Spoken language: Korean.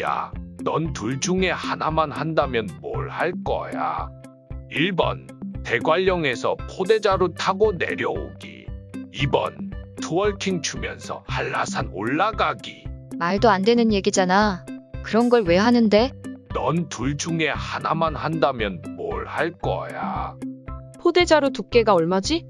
야, 넌 둘 중에 하나만 한다면 뭘 할 거야? 1번, 대관령에서 포대자루 타고 내려오기. 2번, twerking 추면서 한라산 올라가기. 말도 안 되는 얘기잖아. 그런 걸 왜 하는데? 넌 둘 중에 하나만 한다면 뭘 할 거야? 포대자루 두께가 얼마지?